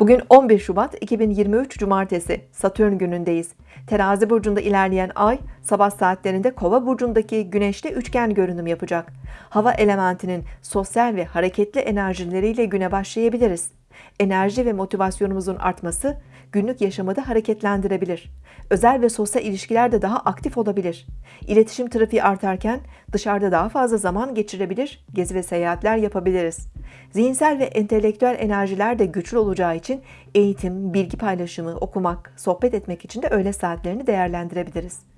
Bugün 11 Şubat 2023 Cumartesi Satürn günündeyiz. Terazi burcunda ilerleyen ay sabah saatlerinde Kova burcundaki Güneş'te üçgen görünüm yapacak. Hava elementinin sosyal ve hareketli enerjileriyle güne başlayabiliriz. Enerji ve motivasyonumuzun artması günlük yaşamı da hareketlendirebilir. Özel ve sosyal ilişkiler de daha aktif olabilir. İletişim trafiği artarken dışarıda daha fazla zaman geçirebilir, gezi ve seyahatler yapabiliriz. Zihinsel ve entelektüel enerjiler de güçlü olacağı için eğitim, bilgi paylaşımı, okumak, sohbet etmek için de öğle saatlerini değerlendirebiliriz.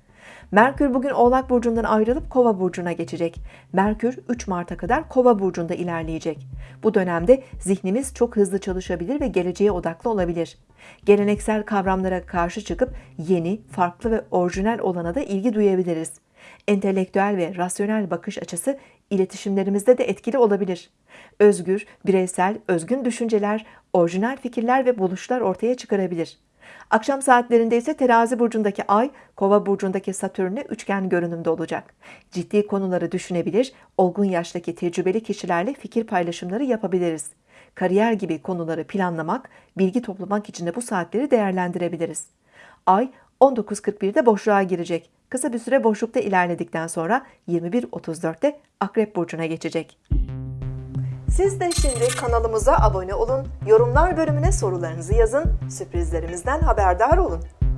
Merkür bugün Oğlak Burcu'ndan ayrılıp Kova Burcu'na geçecek. Merkür 3 Mart'a kadar Kova Burcu'nda ilerleyecek. Bu dönemde zihnimiz çok hızlı çalışabilir ve geleceğe odaklı olabilir. Geleneksel kavramlara karşı çıkıp yeni, farklı ve orijinal olana da ilgi duyabiliriz. Entelektüel ve rasyonel bakış açısı iletişimlerimizde de etkili olabilir. Özgür, bireysel, özgün düşünceler, orijinal fikirler ve buluşlar ortaya çıkarabilir. Akşam saatlerinde ise terazi burcundaki ay, kova burcundaki satürnle üçgen görünümde olacak. Ciddi konuları düşünebilir, olgun yaştaki tecrübeli kişilerle fikir paylaşımları yapabiliriz. Kariyer gibi konuları planlamak, bilgi toplamak için de bu saatleri değerlendirebiliriz. Ay 19.41'de boşluğa girecek. Kısa bir süre boşlukta ilerledikten sonra 21.34'te Akrep Burcu'na geçecek. Siz de şimdi kanalımıza abone olun, yorumlar bölümüne sorularınızı yazın, sürprizlerimizden haberdar olun.